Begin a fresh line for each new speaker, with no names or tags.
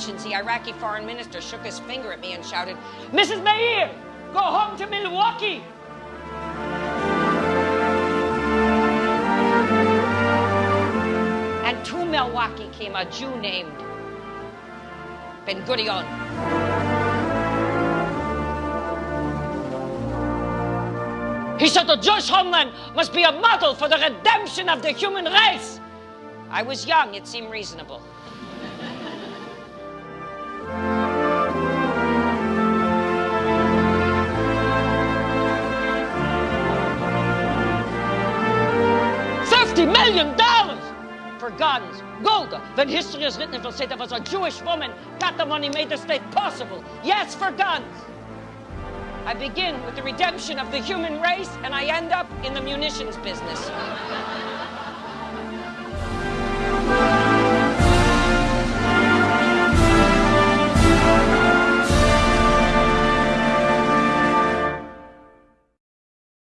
Nations, the Iraqi foreign minister shook his finger at me and shouted, Mrs. Meir, go home to Milwaukee. And to Milwaukee came a Jew named Ben Gurion. He said the Jewish homeland must be a model for the redemption of the human race. I was young, it seemed reasonable. Million dollars for guns. Golda, when history is written, it will say there was a Jewish woman got the money, made the state possible. Yes, for guns. I begin with the redemption of the human race, and I end up in the munitions business.